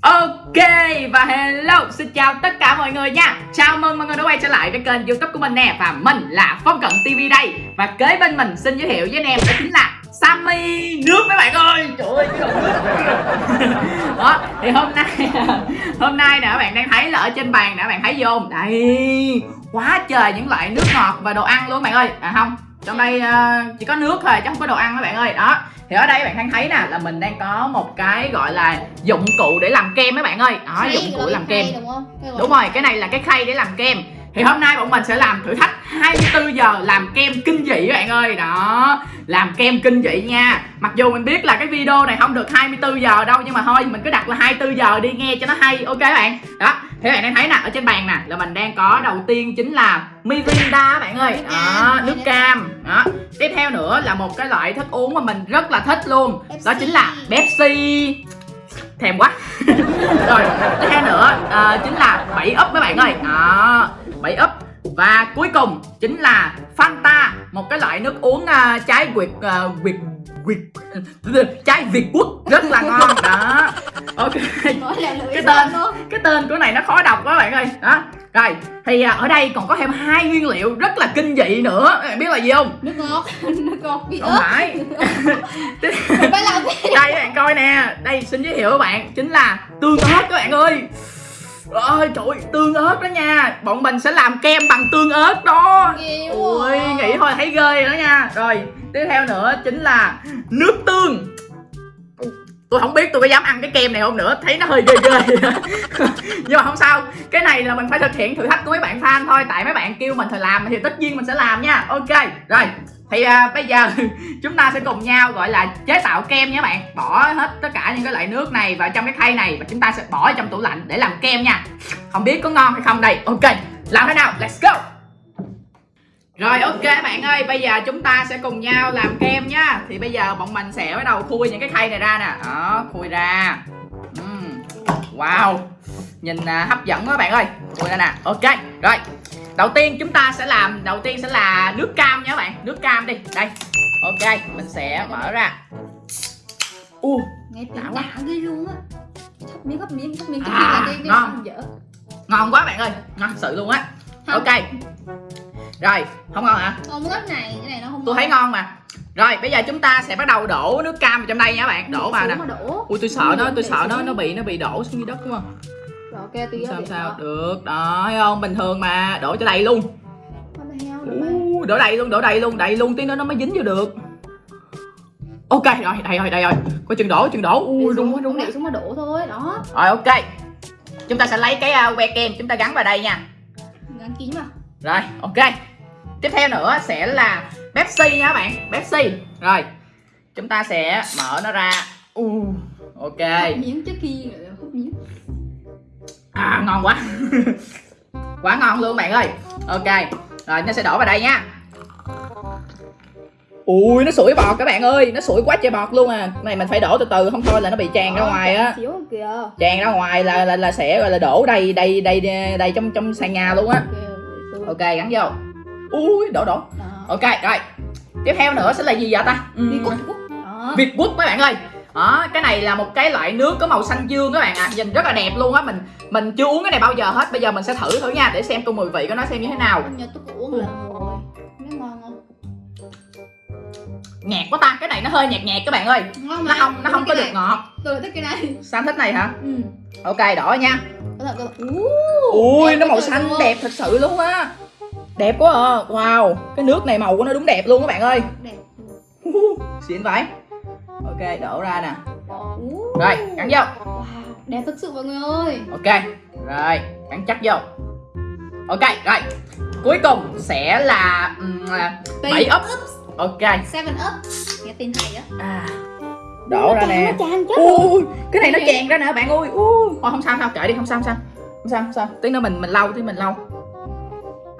Ok, và hello, xin chào tất cả mọi người nha. Chào mừng mọi người đã quay trở lại với kênh youtube của mình nè, Và mình là Phong Cận TV đây. Và kế bên mình xin giới thiệu với anh em đó chính là Sammy nước mấy bạn ơi. Trời ơi, cái nước. Đó thì hôm nay Hôm nay nè các bạn đang thấy là ở trên bàn nè các bạn thấy vô không? Đây Quá trời những loại nước ngọt và đồ ăn luôn các bạn ơi. À không trong đây uh, chỉ có nước thôi chứ không có đồ ăn các bạn ơi. Đó thì ở đây các bạn đang thấy nè là mình đang có một cái gọi là dụng cụ để làm kem mấy bạn ơi. Đó dụng cụ là làm kem. đúng đúng rồi cái này là cái khay để làm kem thì hôm nay bọn mình sẽ làm thử thách 24 giờ làm kem kinh dị các bạn ơi. Đó làm kem kinh dị nha. Mặc dù mình biết là cái video này không được 24 giờ đâu nhưng mà thôi mình cứ đặt là 24 giờ đi nghe cho nó hay ok các bạn? Đó thì các bạn đang thấy nè ở trên bàn nè là mình đang có đầu tiên chính là Mirinda các bạn ơi. Đó nước cam. Đó tiếp theo nữa là một cái loại thức uống mà mình rất là thích luôn. Đó chính là Pepsi. Thèm quá. Rồi tiếp theo nữa à, chính là bảy úp mấy bạn ơi. Đó bảy úp và cuối cùng chính là Fanta một cái loại nước uống à, trái việt à, việt việt trái việt quốc rất là ngon. Đó. Ok. Cái tên cái tên của này nó khó đọc quá bạn ơi. Đó. Rồi thì à, ở đây còn có thêm hai nguyên liệu rất là kinh dị nữa. Bạn biết là gì không? Nước ngọt Nước ngọt bị không phải. Đây các bạn coi nè. Đây xin giới thiệu các bạn chính là tương ớt các bạn ơi ơi trời ơi, tương ớt đó nha. Bọn mình sẽ làm kem bằng tương ớt đó. Ghê ui à. nghĩ thôi thấy ghê rồi đó nha. Rồi tiếp theo nữa chính là nước tương. Tôi không biết tôi có dám ăn cái kem này không nữa. Thấy nó hơi ghê ghê. Nhưng mà không sao. Cái này là mình phải thực hiện thử thách của mấy bạn fan thôi. Tại mấy bạn kêu mình phải làm thì tất nhiên mình sẽ làm nha. Ok rồi thì à, bây giờ chúng ta sẽ cùng nhau gọi là chế tạo kem nha bạn. Bỏ hết tất cả những cái loại nước này vào trong cái khay này và chúng ta sẽ bỏ trong tủ lạnh để làm kem nha. Không biết có ngon hay không đây. Ok làm thế nào? Let's go. Rồi ok bạn ơi, bây giờ chúng ta sẽ cùng nhau làm kem nhá Thì bây giờ bọn mình sẽ bắt đầu khui những cái khay này ra nè. Đó, khui ra. Wow. Nhìn à, hấp dẫn quá bạn ơi. Khui ra nè, ok Rồi, đầu tiên chúng ta sẽ làm Đầu tiên sẽ là nước cam nha các bạn. Nước cam đi, đây. Ok, mình sẽ mở ra. U, Nghe Đã tiếng quá. ghê luôn á. Thấp miếng, thấp miếng, thấp miếng Thấp À, miếng là cái cái ngon. dở. Ngon quá bạn ơi. Ngon sự luôn á. Ok. Rồi, không ngon hả? Không cái này, cái này nó không Tôi thấy ngon mà Rồi bây giờ chúng ta sẽ bắt đầu đổ nước cam vào trong đây nha các bạn. Đổ vào nè. Ui tôi sợ nó, tôi sợ nó nó bị nó bị đổ xuống dưới đất đúng không? Rồi ok, tí Sao sao? được, đó thấy không? Bình thường mà, đổ cho đầy luôn. Ủa Đổ đầy luôn, đổ đầy luôn, đầy luôn. Tí nữa nó mới dính vô được. Ok, rồi, đây rồi, đây rồi. Coi chừng đổ, chừng đổ, ui rung quá, quá Để xuống mà đổ thôi, đó. Rồi ok. Chúng ta sẽ lấy cái uh, que kem chúng ta gắn vào đây nha. Gắn kín mà Rồi, ok. Tiếp theo nữa sẽ là Pepsi nha các bạn Pepsi. Rồi Chúng ta sẽ mở nó ra. Uh, Ok. Hút miếng trước khi hút miếng. À ngon quá. Quá ngon luôn bạn ơi. Ok Rồi nó sẽ đổ vào đây nha. Ui nó sủi bọt các bạn ơi. Nó sủi quá trời bọt luôn à. Này mình phải đổ từ từ không thôi là nó bị tràn ra Đó, ngoài á. Tràn ra ngoài là là, là sẽ gọi là đổ đầy đầy đầy đầy trong trong sàn nhà luôn á. Ok, gắn vô. Ui đổ đổ. Ok rồi. Tiếp theo nữa sẽ là gì vậy ta? Cút Đó Việt Quốc các bạn ơi. Đó, cái này là một cái loại nước có màu xanh dương các bạn ạ. À. Nhìn rất là đẹp luôn á. Mình mình chưa uống cái này bao giờ hết. Bây giờ mình sẽ thử thử nha Để xem cái mùi vị của nó xem như thế nào. Nhớ tôi cũng uống lần rồi. Nó ngon không? Nhạt quá ta. Cái này nó hơi nhạt nhạt các bạn ơi. Ngon Nó không nó không có được ngọt. Tôi thích cái này. Sao thích này hả? Ừ. Ok đỏ nha. Ui nó màu xanh đẹp thật sự luôn á Đẹp quá à. Wow Cái nước này màu của nó đúng đẹp luôn các bạn ơi. Đẹp. Xịn vậy. Ok đổ ra nè. Rồi gắn vô. Wow, đẹp thực sự mọi người ơi. Ok Rồi gắn chắc vô. Ok rồi. Cuối cùng sẽ là um, bảy úp Ok. Seven up. Nghe tin hay á. À, Đổ ra nè. Nó tràn chết Ui cái này nó chèn ra nè bạn ơi. Ui. Thôi không sao không sao kệ đi không sao không sao. Không sao không sao. Tí nữa mình mình lau tí mình lau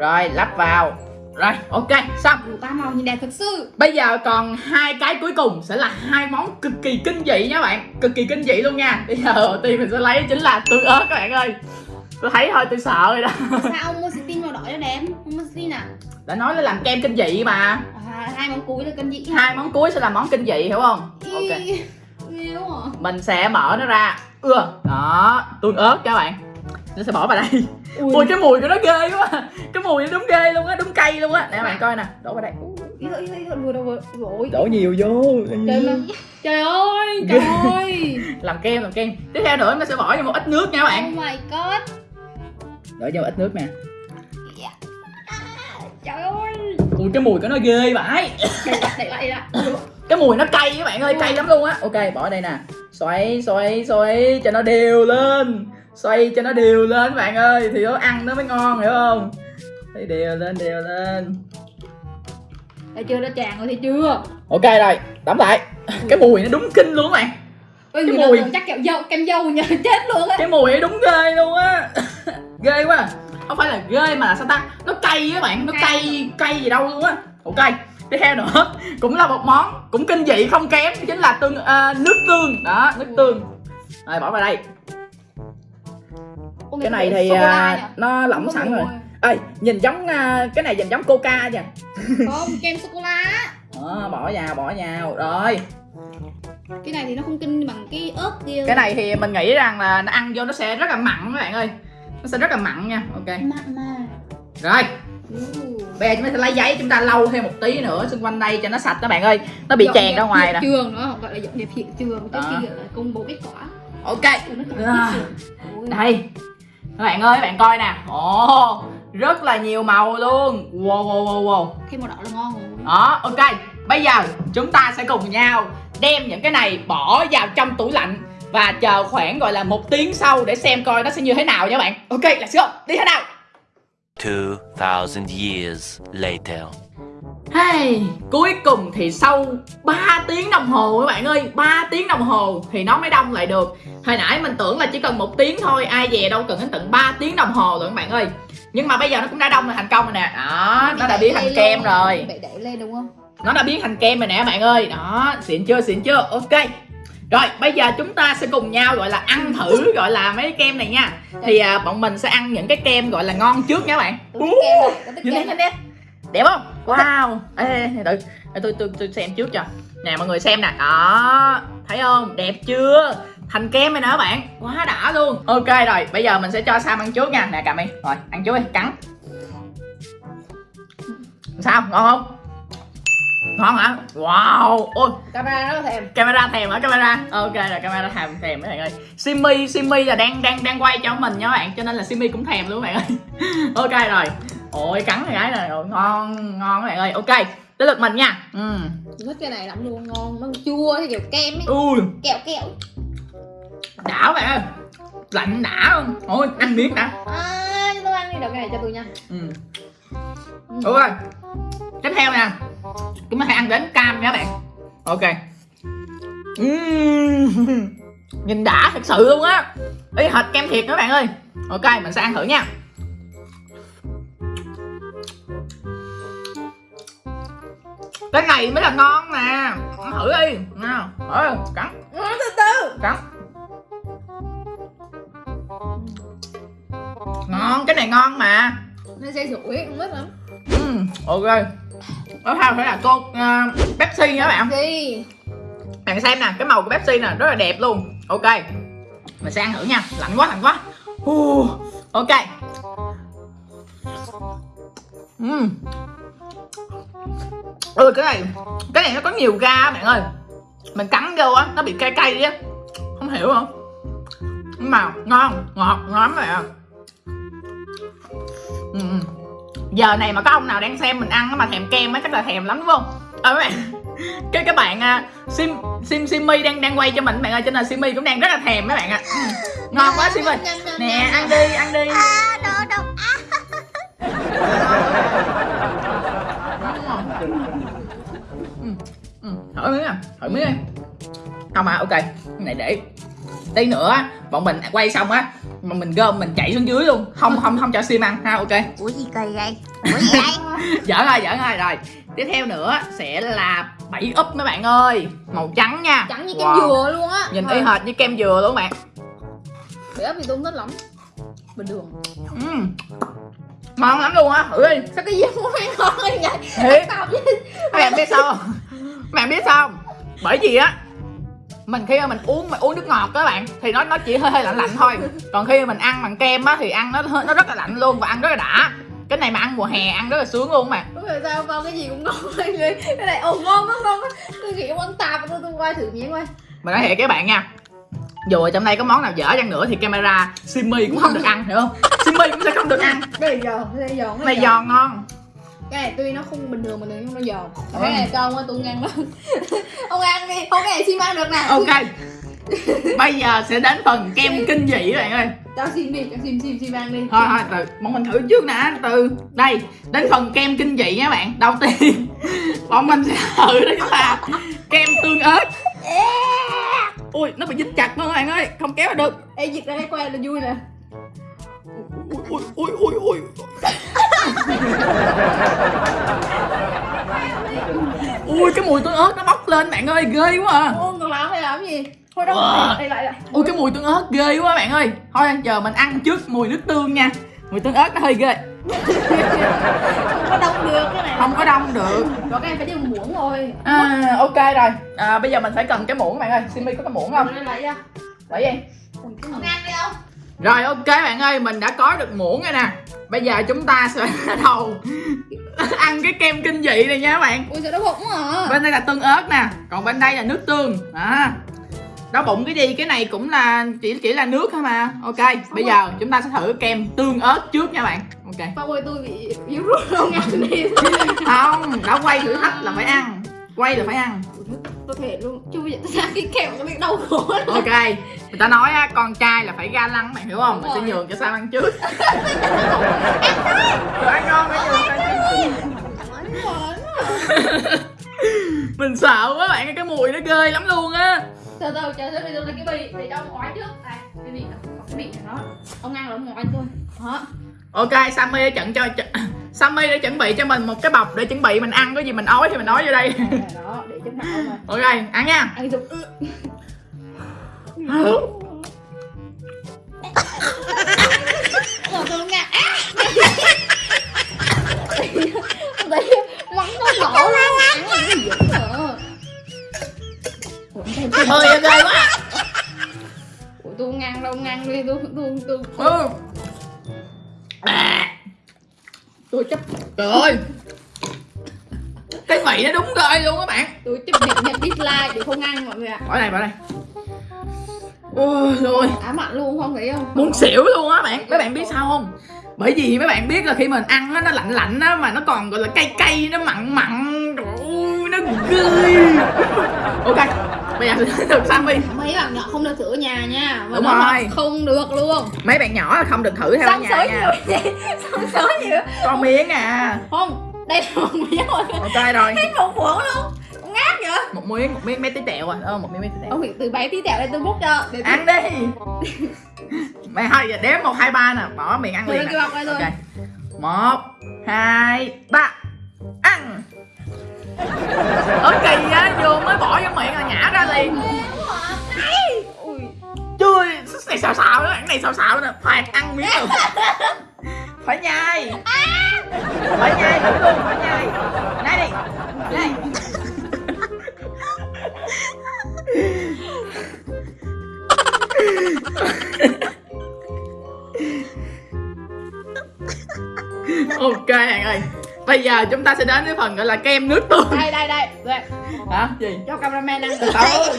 Rồi lắp vào. Rồi ok xong. Ba màu nhìn đẹp thật sự. Bây giờ còn hai cái cuối cùng sẽ là hai món cực kỳ kinh dị nha bạn. Cực kỳ kinh dị luôn nha. Bây giờ đầu tiên mình sẽ lấy chính là tương ớt các bạn ơi. Tôi thấy thôi tôi sợ rồi đó. Sao ông mua xin màu đỏ cho đẹp? Ông mua xin à? Đã nói là làm kem kinh dị mà. À, Hai món cuối là cân dĩ Hai món cuối sẽ là món kinh dị hiểu không? Ok. À? Mình sẽ mở nó ra. Ưa. Đó Tương ớt các bạn. Nó sẽ bỏ vào đây Ui, Ui cái mùi của nó ghê quá. Cái mùi nó đúng ghê luôn á Đúng cay luôn á. Nè bạn coi nè Đổ vào đây. Ý, ý, ý, vừa đâu vừa Rồi Đổ nhiều vô Trời ơi. Trời ơi Trời ơi. Làm kem làm kem. Tiếp theo nữa nó sẽ bỏ vô một ít nước nha các bạn. Oh my god. Đổ vô ít nước nè. Trời ơi. Ui cái mùi của nó ghê vãi lại Cái mùi nó cay các bạn ơi Cay lắm luôn á. Ok bỏ đây nè. Xoay xoay xoay cho nó đều lên Xoay cho nó đều lên các bạn ơi Thì nó ăn nó mới ngon hiểu không? Xoay đều lên đều lên. Thấy chưa nó tràn rồi thấy chưa? Ok rồi Đóng lại. Cái mùi nó đúng kinh luôn các bạn. Ôi, Cái mùi. chắc kẹo dâu kem dâu nhờ chết luôn á. Cái mùi nó đúng ghê luôn á. Ghê quá. Không phải là ghê mà là sao ta? Nó cay các bạn Nó cay Cay gì đâu luôn á. Ok Tiếp theo nữa. Cũng là một món Cũng kinh dị không kém Chính là tương à, nước tương. Đó nước tương. Rồi bỏ vào đây Cái này thì à, nó lỏng Không sẵn rồi. Ê nhìn giống à, Cái này nhìn giống coca nha. Không kem sô cô la Đó, bỏ vào bỏ vào. Rồi. Cái này thì nó không kinh bằng cái ớt kia. Cái này thì mình nghĩ rằng là nó ăn vô nó sẽ rất là mặn các bạn ơi. Nó sẽ rất là mặn nha. Ok. Mặn mà. Rồi. Bây giờ chúng ta sẽ lấy giấy chúng ta lau thêm một tí nữa xung quanh đây cho nó sạch các bạn ơi. Nó bị Dọn chèn ra ngoài nè. trường nữa gọi là dọn dẹp hiện trường. Cái Đó. kia là công bố kết quả. Ok. Ủa, nó. Đây Các bạn ơi các bạn coi nè. Ồ Rất là nhiều màu luôn. Wow wow wow wow. Thêm màu đỏ là ngon rồi. Đó ok. Bây giờ chúng ta sẽ cùng nhau Đem những cái này bỏ vào trong tủ lạnh Và chờ khoảng gọi là một tiếng sau Để xem coi nó sẽ như thế nào nha bạn. Ok let's go. Đi thế nào? 2,000 years later. Hey, cuối cùng thì sau 3 tiếng đồng hồ các bạn ơi 3 tiếng đồng hồ thì nó mới đông lại được. Hồi nãy mình tưởng là chỉ cần một tiếng thôi Ai về đâu cần đến tận 3 tiếng đồng hồ rồi các bạn ơi. Nhưng mà bây giờ nó cũng đã đông là thành công rồi nè. Đó, nó đã biến thành kem rồi. Bị đẩy lên đúng không? Nó đã biến thành kem rồi nè các bạn ơi. Đó, xịn chưa, xịn chưa, ok. Rồi, bây giờ chúng ta sẽ cùng nhau gọi là ăn thử gọi là mấy cái kem này nha. Thì à, bọn mình sẽ ăn những cái kem gọi là ngon trước nha các bạn. Tôi thích kem rồi kem rồi đẹp không? Wow. Ê, để tôi tôi tôi xem trước cho. Nè mọi người xem nè. Đó. Thấy không? Đẹp chưa? Thành kem rồi nè các bạn. Quá đã luôn. Ok rồi bây giờ mình sẽ cho sam ăn trước nha. Nè cầm đi. Rồi ăn trước đi. Cắn. Sao? Ngon không? Ngon hả? Wow. Ôi. Camera nó thèm. Camera thèm hả? Camera. Ok là camera thèm thèm các bạn ơi. Simi simi là đang đang đang quay cho mình nha các bạn. Cho nên là simi cũng thèm luôn các bạn ơi. Ok rồi ôi cắn cái gái này rồi ngon. Ngon các bạn ơi. Ok tới lượt mình nha. Ừ. Thích cái này lắm luôn ngon. Nó chua theo kiểu kem ấy. Ui. Kẹo kẹo. Đã các bạn ơi. Lạnh đã không? Ôi ăn miếng đã. À cho tôi ăn đi đầu cái này cho tôi nha. Ừ. Ừ. tiếp theo nè. Chúng ta hãy ăn đến cam nha các bạn. Ok. Ừm, nhìn đã thật sự luôn á. Ý thịt kem thiệt các bạn ơi. Ok mình sẽ ăn thử nha cái này mới là ngon nè. Thử đi. Nào ừ, cắn. Ừ, từ từ. Cắn. Ngon cái này ngon mà. Nó sẽ rủi không biết lắm. Ừm, ok. Tiếp theo phải là cô uh, Pepsi nha các bạn. Đi Bạn xem nè, cái màu của Pepsi nè, rất là đẹp luôn. Ok. Mình sẽ ăn thử nha, lạnh quá, lạnh quá. Uh, Ok. Ừm Ừ, cái này Cái này nó có nhiều ga bạn ơi. Mình cắn vô á, nó bị cay cay đi á. Không hiểu không? Nhưng mà ngon, ngọt, ngon lắm các ừ. giờ này mà có ông nào đang xem mình ăn mà thèm kem á chắc là thèm lắm đúng không? Ờ các bạn cái các bạn à, sim sim simi đang đang quay cho mình bạn ơi cho nên simi cũng đang rất là thèm các bạn ạ. Ừ. Ngon quá simi nè ăn đi ăn đi. À đồ độc ừ. Ừ. thử miếng à thử miếng đi không à ok cái này để tí nữa bọn mình quay xong á mà mình gom mình chạy xuống dưới luôn không không không cho sim ăn ha ok Ủa gì kỳ vậy? Ủa gì đây? giỡn rồi giỡn rồi rồi tiếp theo nữa sẽ là bảy úp mấy bạn ơi màu trắng nha trắng như kem Wow. dừa luôn á nhìn y hệt như kem dừa luôn bạn để ấp thì tôi không thích lắm bình thường. Ngon lắm luôn á thử đi sao cái gì không ăn ngon như vậy? Thiệt. Các bạn biết sao không? Các bạn biết sao không? Bởi vì á mình khi mà mình uống mà uống nước ngọt đó bạn thì nó nó chỉ hơi hơi lạnh lạnh thôi. Còn khi mà mình ăn bằng kem á thì ăn nó nó rất là lạnh luôn và ăn rất là đã. Cái này mà ăn mùa hè ăn rất là sướng luôn mà Đúng rồi sao con cái gì cũng ngon người Cái này ồ ngon quá ngon quá Tôi nghĩ ăn tạp tôi tôi quay thử miếng coi. Mình nói thiệt các bạn nha. Dù ở trong đây có món nào dở chăng nữa thì camera Simmy cũng không được ăn hiểu không Simmy cũng sẽ không được ăn. Cái này giòn, cái này giòn cái này giòn. ngon. Cái này tuy nó không bình thường bình thường nhưng nó giòn. Ừ. Cái này ông ơi tôi không ăn đâu Ông ăn đi, không cái này xin ăn được nè. Ok. Bây giờ sẽ đến phần kem kinh dị các bạn ơi. Cho xin đi, cho xin xin xin ăn đi. Thôi thôi từ bọn mình thử trước nè từ. Đây đến phần kem kinh dị nha bạn đầu tiên bọn mình sẽ thử đó chính là kem tương ớt. Ui nó bị dính chặt luôn các bạn ơi không kéo được. Ê dịch ra cái que là vui nè ui ui ui ui ui cái mùi tương ớt nó bốc lên bạn ơi ghê quá à Ô còn làm hay làm cái gì Thôi đâu, Wow. lại lại ui cái mùi tương ớt ghê quá bạn ơi thôi giờ mình ăn trước mùi nước tương nha mùi tương ớt nó hơi ghê Không có đông được cái này không có đông được Có cái em phải đi một muỗng thôi à, ok rồi à, bây giờ mình phải cần cái muỗng bạn ơi Simi có cái muỗng không lấy lại ra để gì ăn đi không? Rồi ok bạn ơi mình đã có được muỗng rồi nè. Bây giờ chúng ta sẽ bắt đầu ăn cái kem kinh dị này nha các bạn. Ui sao nó bụng hả? bên đây là tương ớt nè còn bên đây là nước tương. À đau bụng cái gì? Cái này cũng là chỉ chỉ là nước thôi mà. Ok bây giờ chúng ta sẽ thử kem tương ớt trước nha bạn. Ok. Bao ơi tôi bị yếu rút không ăn đi. Không đã quay thử thách là phải ăn. Quay là phải ăn Tôi thể luôn. Chứ bây giờ tôi ra cái kẹo nó bị đau khổ lắm ok người ta nói á con trai là phải ga lăng bạn hiểu không? Mình sẽ nhường cho sao ăn trước. Ăn ngon phải nhường trước. mình sợ quá bạn cái mùi nó ghê lắm luôn á. Từ từ chờ tôi bây giờ lấy cái bì để cho ông ngoái trước. Đây cái bì cái bì này đó. Ông ăn là ông ngoái tôi Đó. Ok sammy đã trận cho ch- sammy đã chuẩn bị cho mình một cái bọc để chuẩn bị mình ăn có gì mình ói thì mình ói vô đây. Đây, đó để cho não mà ok ăn nha. Ăn dùng Rồi tôi mắng nó nổ luôn. Ăn cái gì thêm hơi ghê quá. Ủa, tôi ăn đâu ăn đi tôi tôi tôi. Ừ. tôi chấp. Trời ơi ăn mọi người ạ. Bỏ đây bỏ đây. Ôi rồi. Ám ảnh luôn không thấy không? Muốn xỉu luôn á bạn. Mấy bạn biết sao không? Bởi vì mấy bạn biết là khi mình ăn á nó lạnh lạnh á mà nó còn gọi là cay cay nó mặn mặn. Ôi nó ghê. Ok bây giờ được sammy mấy bạn nhỏ không được thử ở nhà nha. Mà Đúng rồi. không được luôn. Mấy bạn nhỏ là không được thử theo ở xong nhà sới nha. nhiều xong sới nhiều. Con miếng à. Không đây là một miếng rồi ok rồi. Hết một muỗng luôn Ngáp vậy? Một miếng một miếng mấy tí tẹo à. Ờ một miếng mấy tí tẹo. Ông từ bé tí tẹo đây tôi múc cho. Để ăn đi. Mày hai giờ đếm một hai ba nè. Bỏ miệng ăn liền nè. thôi ok. Một hai ba. Ăn. Ở kỳ á vô mới bỏ vô miệng là nhả ra liền. Ui. Chui này xào xào đó cái này xào xào nè. Phải ăn miếng được phải nhai. Phải nhai thử luôn phải nhai. Nhai đi. Nhai bây giờ chúng ta sẽ đến với phần gọi là kem nước tương. Đây đây đây. Đây. Hả? Gì? Cho cameraman ăn. Từ từ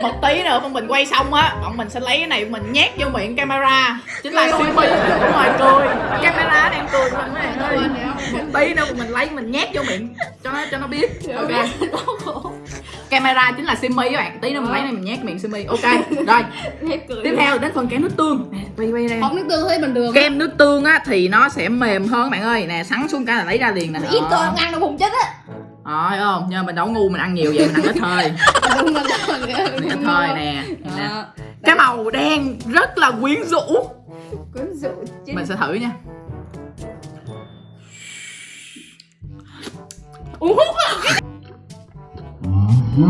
một tí nữa bọn mình quay xong á bọn mình sẽ lấy cái này mình nhét vô miệng camera. Chính là siêu mi đúng rồi cười. Camera đang cười mình bạn ơi một tí nữa mình lấy mình nhét vô miệng. Cho nó cho nó biết. Ok camera chính là simi các bạn. Tí nữa mình lấy này mình nhét miệng simi. Ok rồi. Tiếp theo đến phần kem nước tương. Quay quay đây không nước tương thấy bình thường kem nước tương á thì nó sẽ mềm hơn các bạn ơi. Nè sắn xuống cái là lấy ra liền nè. Ít không ăn đâu hùng chết á. Rồi không mà mình đâu ngu mình ăn nhiều vậy mình ăn ít thôi. Ít thôi nè. Nè. Cái màu đen rất là quyến rũ. Quyến rũ chứ mình sẽ thử nha. Uống hút mấy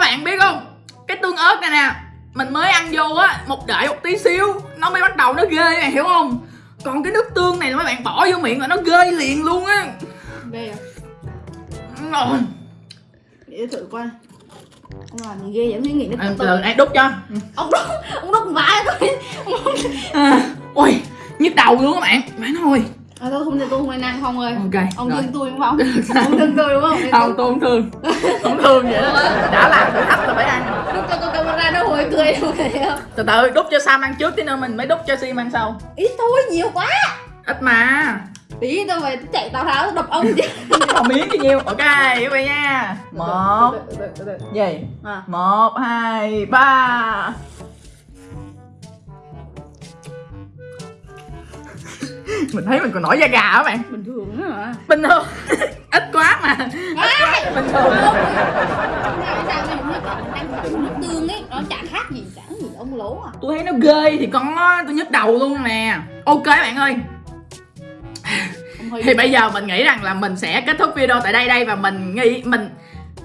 bạn biết không? Cái tương ớt này nè mình mới ăn vô á một đợi một tí xíu nó mới bắt đầu nó ghê bạn hiểu không? Còn cái nước tương này là mấy bạn bỏ vô miệng là nó ghê liền luôn á. Ghê à? Để thử coi Ông làm gì ghê vậy? Nghĩ nghĩ nó tự từ ai đút cho? Ông đốt, ông đốt vãi tôi à, ôi nhức đầu luôn các bạn. Ơi. À thôi không tôi không nên ăn không ơi. Ok Ông rồi. thương tôi đúng không? ông thương tôi đúng không? không tôi không thương. Không thương vậy đó. Đã làm thử thách là phải ăn Lúc cho con camera nó hồi cười không? từ từ đút cho sam ăn trước tí nữa mình mới đút cho sim ăn sau. Ít thôi, nhiều quá. Ít mà Tí tao về tao chạy tao tháo đập ông chứ. Một miếng cho nhiêu. Ok quý vị nha. Một. Gì? À. một hai ba. Mình thấy mình còn nổi da gà á bạn. Bình thường á hả? bình thường. Ít quá mà. Ai? bình thường. Sao mình còn ăn nước tương ấy Nó chả khác gì, chẳng gì ông lố à. Tôi thấy nó ghê thì có tôi nhức đầu luôn nè. Ok bạn ơi thì bây giờ mình nghĩ rằng là mình sẽ kết thúc video tại đây đây và mình nghĩ mình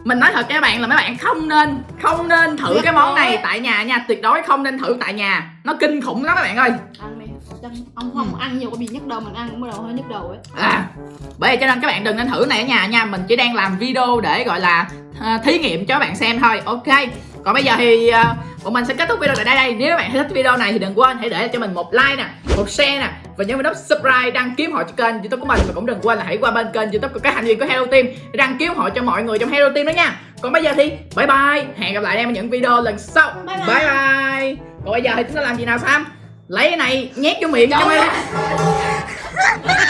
mình nói thật các bạn là mấy bạn không nên không nên thử cái món này tại nhà nha. Tuyệt đối không nên thử tại nhà. Nó kinh khủng lắm các bạn ơi. Ông không ăn nhiều có bị nhức đầu mình ăn cũng bắt đầu hơi nhức đầu ấy. À bởi vậy cho nên các bạn đừng nên thử này ở nhà nha. Mình chỉ đang làm video để gọi là à, thí nghiệm cho các bạn xem thôi. Ok. Còn bây giờ thì à, bọn mình sẽ kết thúc video tại đây đây. Nếu các bạn thích video này thì đừng quên hãy để cho mình một like nè một share nè và nhớ vào nút subscribe đăng ký họ cho kênh youtube của mình. Và cũng đừng quên là hãy qua bên kênh youtube của các thành viên của Hello Team để đăng ký họ cho mọi người trong Hello Team đó nha. Còn bây giờ thì bye bye. Hẹn gặp lại em ở những video lần sau. Bye bye. bye, bye. còn bây giờ thì chúng ta làm gì nào Sam? Lấy cái này nhét vô miệng cho em